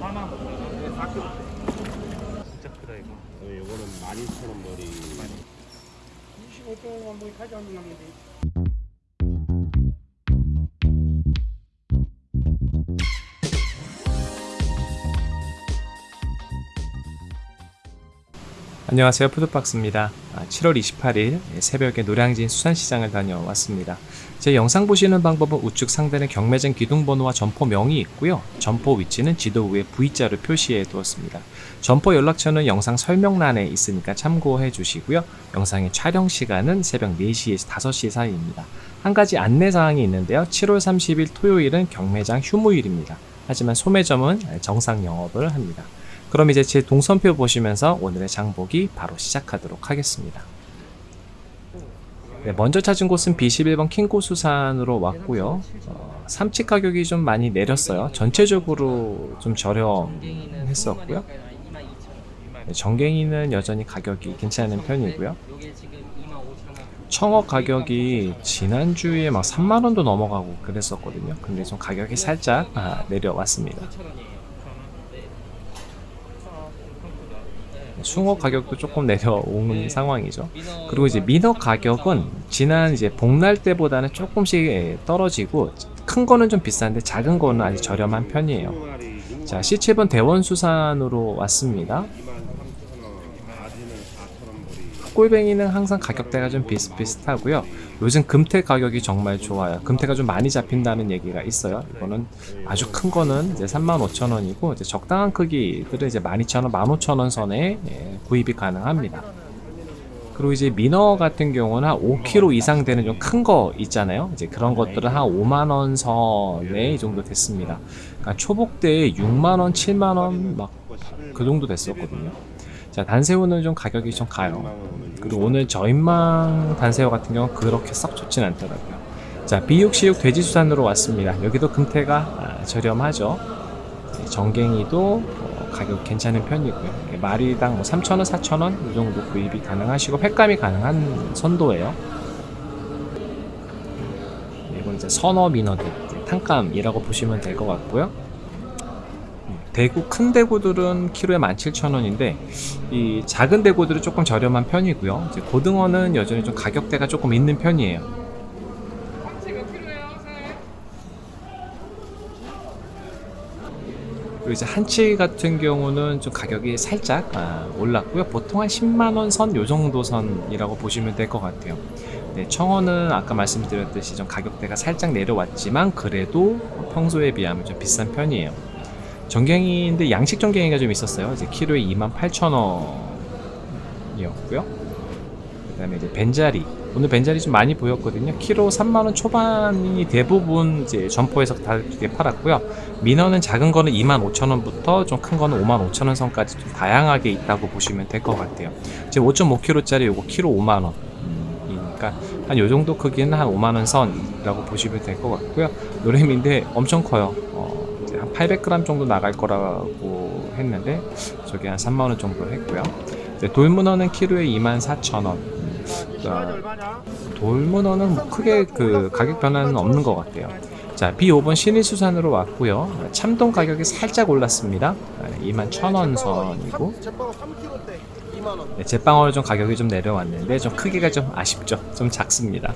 4만 4kg. 진짜 크다 이거. 어, 요거는 12,000원 머리. 25조만 뭐 가져오는 놈인데. 안녕하세요. 푸드박스입니다. 7월 28일 새벽에 노량진 수산시장을 다녀왔습니다. 제 영상 보시는 방법은 우측 상단에 경매장 기둥번호와 점포명이 있고요. 점포 위치는 지도 위에 V자로 표시해 두었습니다. 점포 연락처는 영상 설명란에 있으니까 참고해 주시고요. 영상의 촬영 시간은 새벽 4시에서 5시 사이입니다. 한 가지 안내사항이 있는데요. 7월 30일 토요일은 경매장 휴무일입니다. 하지만 소매점은 정상 영업을 합니다 그럼 이제 제 동선표 보시면서 오늘의 장보기 바로 시작하도록 하겠습니다. 네, 먼저 찾은 곳은 B11번 킹고수산으로 왔고요. 어, 삼치 가격이 좀 많이 내렸어요. 전체적으로 좀 저렴했었고요. 네, 정갱이는 여전히 가격이 괜찮은 편이고요. 청어 가격이 지난주에 막 3만원도 넘어가고 그랬었거든요. 근데 좀 가격이 살짝 아, 내려왔습니다. 숭어 가격도 조금 내려오는 상황이죠. 그리고 이제 민어 가격은 지난 이제 복날 때보다는 조금씩 떨어지고 큰 거는 좀 비싼데 작은 거는 아직 저렴한 편이에요. 자, C7번 대원수산으로 왔습니다. 23,000원. 바지는 4,000원 머리. 꼴뱅이는 항상 가격대가 좀 비슷비슷하고요. 요즘 금태 가격이 정말 좋아요. 금태가 좀 많이 잡힌다는 얘기가 있어요. 이거는 아주 큰 거는 이제 35,000원이고 이제 적당한 크기들은 이제 12,000원, 15,000원 선에 예, 구입이 가능합니다. 그리고 이제 민어 같은 경우는 한 5kg 이상 되는 좀 큰 거 있잖아요. 이제 그런 것들은 한 5만 원 선에 이 정도 됐습니다. 그러니까 초복 때 6만 원, 7만 원 막 그 정도 됐었거든요. 자, 단새우는 좀 가격이 좀 가요. 그리고 오늘 저인망 단새우 같은 경우는 그렇게 썩 좋진 않더라고요. 자, 비육시육 돼지수산으로 왔습니다. 여기도 금태가 아, 저렴하죠. 정갱이도 어, 가격 괜찮은 편이고요. 이렇게 마리당 뭐 3,000원, 4,000원 이 정도 구입이 가능하시고 횟감이 가능한 선도예요. 이건 이제 선어 민어들 탕감이라고 보시면 될 것 같고요. 대구 큰 대구들은 키로에 17,000원인데 이 작은 대구들은 조금 저렴한 편이고요. 이제 고등어는 여전히 좀 가격대가 조금 있는 편이에요. 그리고 이제 한치 같은 경우는 좀 가격이 살짝 아, 올랐고요. 보통 한 10만 원 선 요 정도 선이라고 보시면 될 것 같아요. 네, 청어는 아까 말씀드렸듯이 좀 가격대가 살짝 내려왔지만 그래도 평소에 비하면 좀 비싼 편이에요. 정갱이인데 양식 정갱이가 좀 있었어요. 이제 키로에 28,000원이었고요. 그 다음에 이제 벤자리. 오늘 벤자리 좀 많이 보였거든요. 키로 3만 원 초반이 대부분 이제 점포에서 다 이렇게 팔았고요. 민어는 작은 거는 2만 5천 원부터 좀 큰 거는 5만 5천 원 선까지 좀 다양하게 있다고 보시면 될 것 같아요. 지금 5.5kg짜리 요거 키로 5만 원. 이니까 한 요 정도 크기는 한 5만 원 선이라고 보시면 될 것 같고요. 노래미인데 엄청 커요. 한 800g 정도 나갈 거라고 했는데 저게 한 3만 원 정도 했고요. 이제 돌문어는 키로에 24,000원. 시간이 얼마냐? 돌문어는 뭐 크게 그 가격 변화는 없는 것 같아요. 자, B5번 신일수산으로 왔고요. 참돔 가격이 살짝 올랐습니다. 21,000원 선이고 제빵 3kg대 2만 원. 네, 제빵어는 좀 가격이 좀 내려왔는데 좀 크기가 좀 아쉽죠. 좀 작습니다.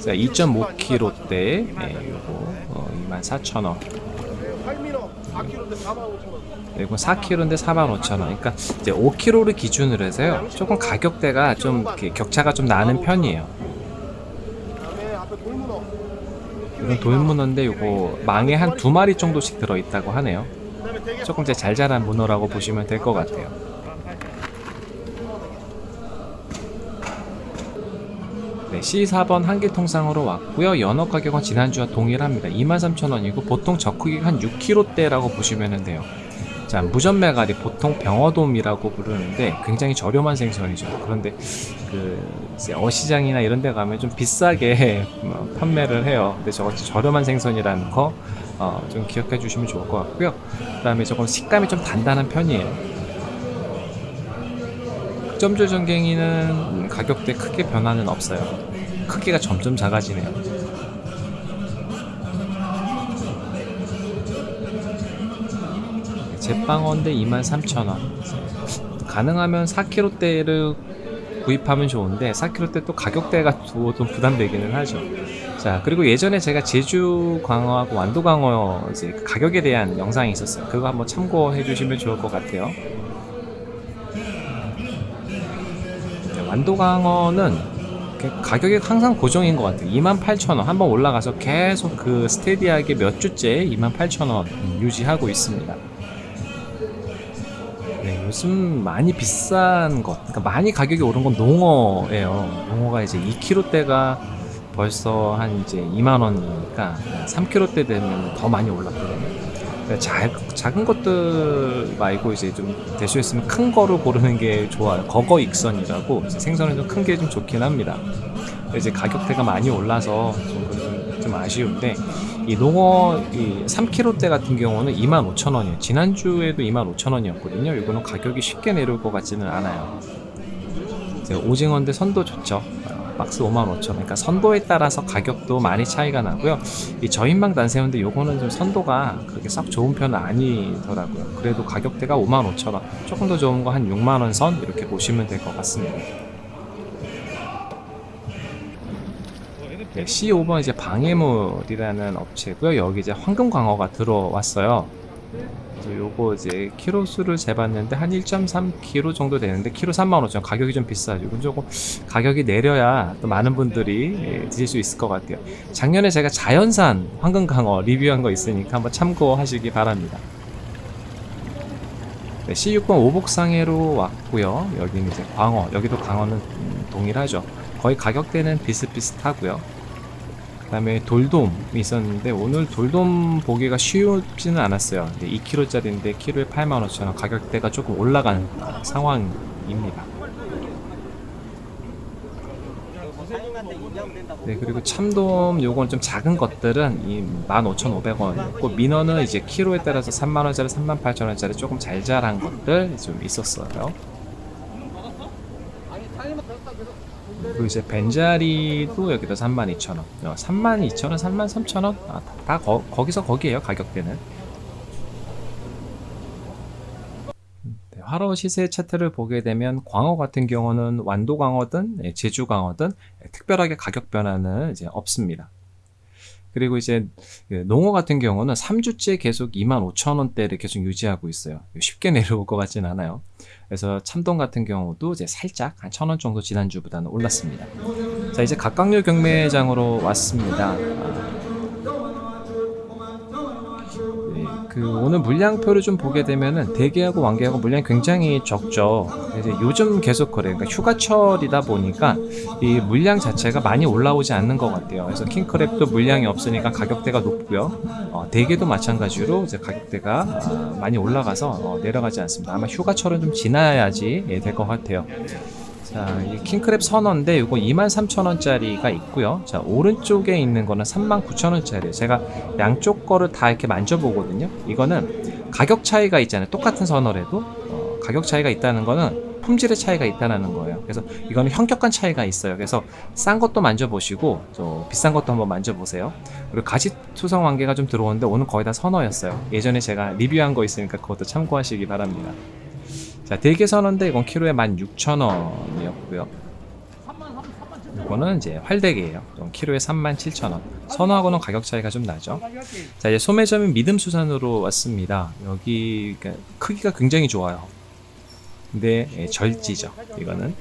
그다음에 완도가 자, 2.5kg대 네, 요거 어, 24,000원. 활민어 4kg대 4만 5천 원. 그리고 4kg인데 45,000원. 그러니까 이제 5kg를 기준으로 해서요. 조금 가격대가 좀 격차가 좀 나는 편이에요. 이건 돌문어인데 요거 망에 한 두 마리 정도씩 들어 있다고 하네요. 조금 이제 잘 자란 문어라고 보시면 될 것 같아요. C4번 한길통상으로 왔고요. 연어 가격은 지난주와 동일합니다. 23,000원이고 보통 저 크기가 한 6kg대라고 보시면 돼요. 자, 무전매가리 보통 병어돔이라고 부르는데 굉장히 저렴한 생선이죠. 그런데 그 어시장이나 이런 데 가면 좀 비싸게 뭐 판매를 해요. 근데 저거 저렴한 생선이라는 거 어, 좀 기억해 주시면 좋을 것 같고요. 그 다음에 저건 식감이 좀 단단한 편이에요. 점줄 전갱이는 가격대 크게 변화는 없어요. 크기가 점점 작아지네요. 제빵원대 23,000원. 가능하면 4kg대를 구입하면 좋은데 4kg대 또 가격대가 또좀 부담되기는 하죠. 자 그리고 예전에 제가 제주 광어하고 완도 광어 이제 그 가격에 대한 영상이 있었어요. 그거 한번 참고해 주시면 좋을 것 같아요. 네, 완도 광어는 그 가격이 항상 고정인 것 같아요. 28,000원 한번 올라가서 계속 그 스테디하게 몇 주째 28,000원 유지하고 있습니다. 네, 요즘 많이 비싼 것, 그러니까 많이 가격이 오른 건 농어예요. 농어가 이제 2kg대가 벌써 한 이제 2만 원이니까 3kg대 되면 더 많이 올랐거든요. 그러니까 작, 작은 것들 말고 이제 좀 대수했으면 큰 거로 고르는 게 좋아요. 거거 익선이라고 생선은 좀 큰 게 좀 좋긴 합니다. 이제 가격대가 많이 올라서 좀, 좀, 좀 아쉬운데 이 농어 이 3kg대 같은 경우는 25,000원이에요. 지난주에도 25,000원이었거든요. 이거는 가격이 쉽게 내려올 것 같지는 않아요. 오징어인데 선도 좋죠. 어, 박스 55,000원. 그러니까 선도에 따라서 가격도 많이 차이가 나고요. 이 저인망 단새우인데 요거는 좀 선도가 그렇게 썩 좋은 편은 아니더라고요. 그래도 가격대가 55,000원. 조금 더 좋은 거 한 6만 원 선 이렇게 보시면 될 것 같습니다. 네, C5번 이제 방해물이라는 업체고요. 여기 이제 황금광어가 들어왔어요. 그래서 요거 이제 키로 수를 재봤는데 한 1.3kg 정도 되는데 키로 35,000원 가격이 좀 비싸죠. 이건 조금 가격이 내려야 또 많은 분들이 예, 드실 수 있을 것 같아요. 작년에 제가 자연산 황금광어 리뷰한 거 있으니까 한번 참고하시기 바랍니다. 네, C6번 오복상해로 왔고요. 여기는 이제 광어, 여기도 광어는 음, 동일하죠. 거의 가격대는 비슷비슷하고요. 그 다음에 돌돔이 있었는데 오늘 돌돔 보기가 쉽지는 않았어요. 2kg짜리인데 키로에 85,000원 가격대가 조금 올라간 상황입니다. 네 그리고 참돔 요건 좀 작은 것들은 이 15,500원이었고 민어는 이제 키로에 따라서 3만원짜리 38,000원짜리 조금 잘 자란 것들 좀 있었어요. 그리고 이제 벤자리도 여기다 32,000원, 어, 32,000원, 33,000원, 아, 다, 다 거, 거기서 거기에요 가격대는. 네, 화로 시세 차트를 보게 되면 광어 같은 경우는 완도 광어든 예, 제주 광어든 예, 특별하게 가격 변화는 이제 없습니다. 그리고 이제 그 농어 같은 경우는 3주째 계속 25,000원대를 계속 유지하고 있어요. 쉽게 내려올 것 같진 않아요. 그래서 참돔 같은 경우도 이제 살짝 한 1,000원 정도 지난주보다는 올랐습니다. 자, 이제 각각류 경매장으로 왔습니다. 그 오늘 물량표를 좀 보게 되면은 대게하고 왕게하고 물량이 굉장히 적죠. 이제 요즘 계속 그래요. 그러니까 휴가철이다 보니까 이 물량 자체가 많이 올라오지 않는 것 같아요. 그래서 킹크랩도 물량이 없으니까 가격대가 높고요. 어, 대게도 마찬가지로 이제 가격대가 아, 많이 올라가서 어, 내려가지 않습니다. 아마 휴가철은 좀 지나야지 예, 될것 같아요. 자, 이 킹크랩 선어인데 이거 23,000원짜리가 있고요. 자, 오른쪽에 있는 거는 39,000원짜리예요. 제가 양쪽 거를 다 이렇게 만져보거든요. 이거는 가격 차이가 있잖아요. 똑같은 선어래도 어, 가격 차이가 있다는 거는 품질의 차이가 있다는 거예요. 그래서 이거는 현격한 차이가 있어요. 그래서 싼 것도 만져보시고 또 비싼 것도 한번 만져보세요. 그리고 가지 투성 왕개가 좀 들어오는데 오늘 거의 다 선어였어요. 예전에 제가 리뷰한 거 있으니까 그것도 참고하시기 바랍니다. 자, 대게 선어인데 이건 키로에 16,000원이었고요. 이거는 이제 활대게예요. 이건 키로에 37,000원. 선어하고는 가격 차이가 좀 나죠. 자, 이제 소매점인 믿음수산으로 왔습니다. 여기 그러니까 크기가 굉장히 좋아요. 근데 예, 절지죠. 이거는.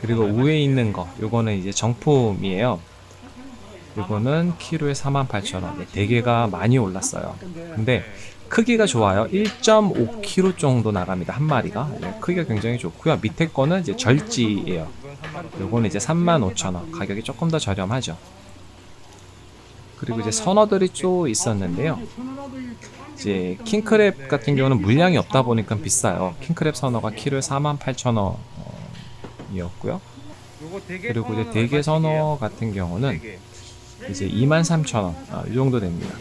그리고 위에 있는 거, 요거는 이제 정품이에요. 요거는 키로에 48,000원. 대게가 많이 올랐어요. 근데 크기가 좋아요. 1.5kg 정도 나갑니다. 한 마리가. 네, 크기가 굉장히 좋고요. 밑에 거는 이제 절지예요. 요거는 이제 35,000원. 가격이 조금 더 저렴하죠. 그리고 이제 선어들이 또 있었는데요. 이제 킹크랩 같은 경우는 물량이 없다 보니까 비싸요. 킹크랩 선어가 키로에 48,000원이었고요. 그리고 이제 대게 선어 같은 경우는 이제 23,000원 아, 이 정도 됩니다.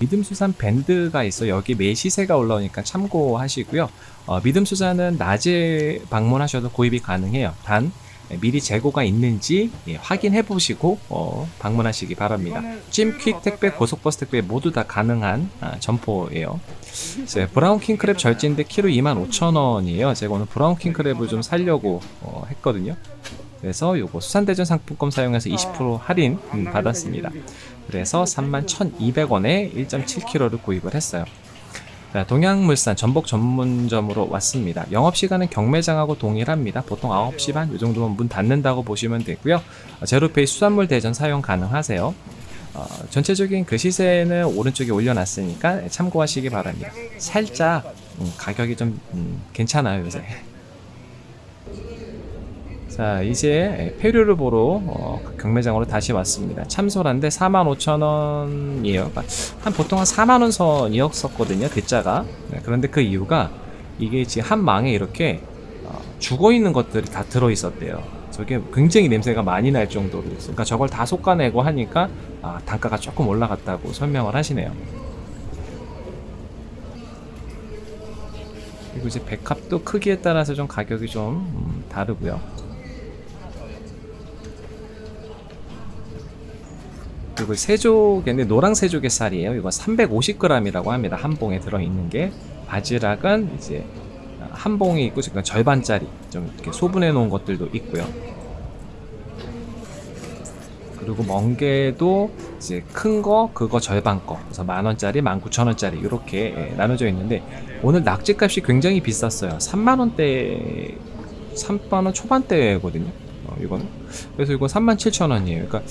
믿음수산 밴드가 있어 여기 매 시세가 올라오니까 참고하시고요. 어, 믿음수산은 낮에 방문하셔도 구입이 가능해요. 단 미리 재고가 있는지 예, 확인해 보시고 어, 방문하시기 바랍니다. 찜퀵 택배, 고속버스 택배 모두 다 가능한 아, 점포예요. 이제 브라운 킹크랩 절진데 키로 25,000원이에요. 제가 오늘 브라운 킹크랩을 좀 살려고 어, 했거든요. 그래서 요거 수산대전 상품권 사용해서 20% 할인 음, 받았습니다. 그래서 31,200원에 1.7kg를 구입을 했어요. 자, 동양물산 전복 전문점으로 왔습니다. 영업시간은 경매장하고 동일합니다. 보통 9시 반, 이 정도면 문 닫는다고 보시면 되고요. 어, 제로페이 수산물 대전 사용 가능하세요. 어, 전체적인 그 시세는 오른쪽에 올려놨으니까 참고하시기 바랍니다. 살짝 음, 가격이 좀 음, 괜찮아요 요새. 자 이제 폐류를 보러 어, 그 경매장으로 다시 왔습니다. 참소란데 45,000원이에요. 그러니까 한 보통 한 4만원 선이었었거든요. 대자가. 네, 그런데 그 이유가 이게 지금 한 망에 이렇게 어, 죽어 있는 것들이 다 들어 있었대요. 저게 굉장히 냄새가 많이 날 정도로. 그러니까 저걸 다 솎아내고 하니까 아, 단가가 조금 올라갔다고 설명을 하시네요. 그리고 이제 백합도 크기에 따라서 좀 가격이 좀 음, 다르고요. 그리고 세조개인데 노랑 세조개 쌀이에요. 이거 350g이라고 합니다. 한 봉에 들어있는 게 바지락은 이제 한 봉이 있고 지금 절반짜리 좀 이렇게 소분해 놓은 것들도 있고요. 그리고 멍게도 이제 큰 거 그거 절반 거 그래서 만 원짜리, 만 구천 원짜리 이렇게 예, 나눠져 있는데 오늘 낙지값이 굉장히 비쌌어요. 3만 원대, 3만 원 초반대거든요. 어, 이거는 그래서 이거 3만 7천 원이에요. 그러니까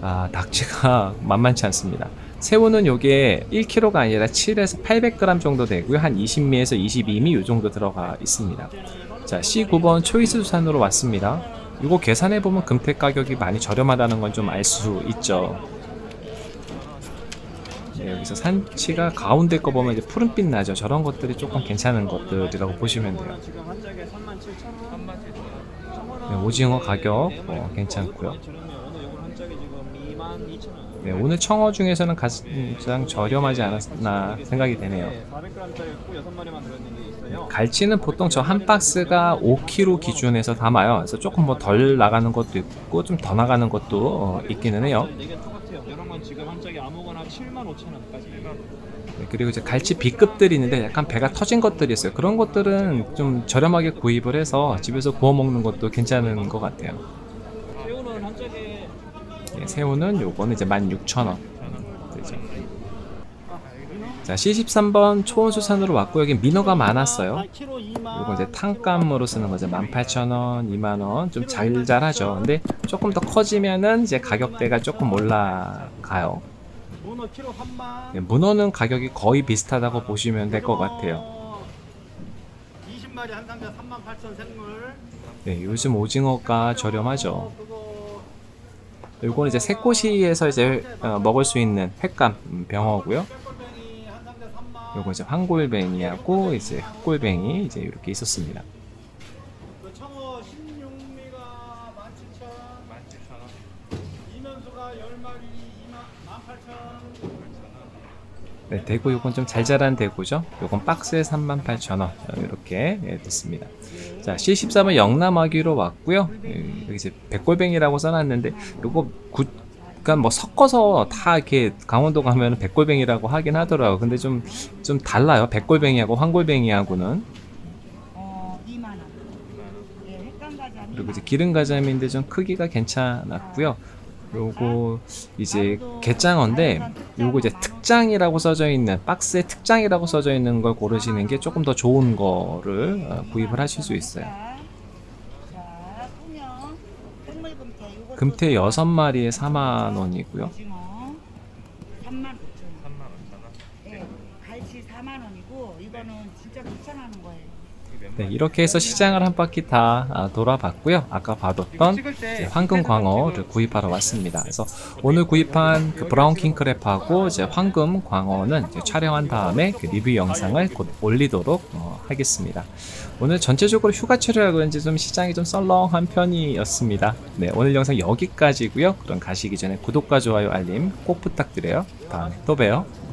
아 낙지가 만만치 않습니다. 새우는 요게 1kg가 아니라 7에서 800g 정도 되고요. 한 20미에서 22미 요 정도 들어가 있습니다. 자, C9번 초이스 수산으로 왔습니다. 이거 계산해 보면 금태 가격이 많이 저렴하다는 건 좀 알 수 있죠. 네, 여기서 산치가 가운데 거 보면 이제 푸른빛 나죠. 저런 것들이 조금 괜찮은 것들이라고 보시면 돼요. 지금 한 짝에 37,000원. 37,000원. 네, 오징어 가격 어, 괜찮고요. 저렴해요. 오늘 요거 한 짝에 지금 22,000원. 네, 오늘 청어 중에서는 가장 저렴하지 않았나 생각이 되네요. 네, 400g짜리 있고 6마리만 들어있는 게 있어요. 갈치는 보통 저 한 박스가 5kg 기준에서 담아요. 그래서 조금 뭐 덜 나가는 것도 있고 좀 더 나가는 것도 어, 있기는 해요. 7만 5천 원까지. 네, 그리고 이제 갈치 B급들이 있는데 약간 배가 터진 것들이 있어요. 그런 것들은 좀 저렴하게 구입을 해서 집에서 구워 먹는 것도 괜찮은 것 같아요. 새우는 한 짝에 네, 새우는 요거는 이제 16,000원. 되죠. 그렇죠. 자, C13번 초원수산으로 왔고 여기 민어가 많았어요. 이거 이제 탕감으로 쓰는 거죠. 18,000원, 2만원 좀 잘잘하죠. 근데 조금 더 커지면은 이제 가격대가 조금 올라가요. 문어 키로 3만. 네, 문어는 가격이 거의 비슷하다고 보시면 될 것 같아요. 20마리 한 상자 38,000 생물. 네, 요즘 오징어가 저렴하죠. 요거는 이제 새꼬시에서 이제 어, 먹을 수 있는 횟감 음, 병어고요. 꼴뱅이 한 상자 3만. 요거 이제 황골뱅이하고 이제 흑골뱅이 이제 이렇게 있었습니다. 그 청어 16미가 17,000원. 이면수가 10마리 2만 18,000원. 네, 대구 요건 좀 잘 자란 대구죠. 요건 박스에 38,000원 이렇게 예, 됐습니다. 자, C14번 영남아기로 왔고요. 예, 여기 이제 백골뱅이라고 써놨는데 요거 구, 그러니까 뭐 섞어서 다 이렇게 강원도 가면 백골뱅이라고 하긴 하더라고. 근데 좀 좀 달라요. 백골뱅이하고 황골뱅이하고는 어, 2만 원. 예. 그리고 이제 기름 가자미인데 좀 크기가 괜찮았고요. 요거 이제 게장어인데 요거 이제 특장이라고 써져 있는 박스에 특장이라고 써져 있는 걸 고르시는 게 조금 더 좋은 거를 어, 구입을 하실 수 있어요. 금태. 요것도 금태 6마리에 4만 원이고요. 오징어 3만 9천 원. 예, 갈치 4만 원이고 이거는 진짜 귀찮아하는 거예요. 네, 이렇게 해서 시장을 한 바퀴 다 아, 돌아봤고요. 아까 봐뒀던 이제 황금 광어를 구입하러 왔습니다. 그래서 오늘 구입한 그 브라운 킹크랩하고 이제 황금 광어는 이제 촬영한 다음에 그 리뷰 영상을 곧 올리도록 어, 하겠습니다. 오늘 전체적으로 휴가철이라 그런지 좀 시장이 좀 썰렁한 편이었습니다. 네, 오늘 영상 여기까지고요. 그럼 가시기 전에 구독과 좋아요, 알림 꼭 부탁드려요. 다음에 또 봬요.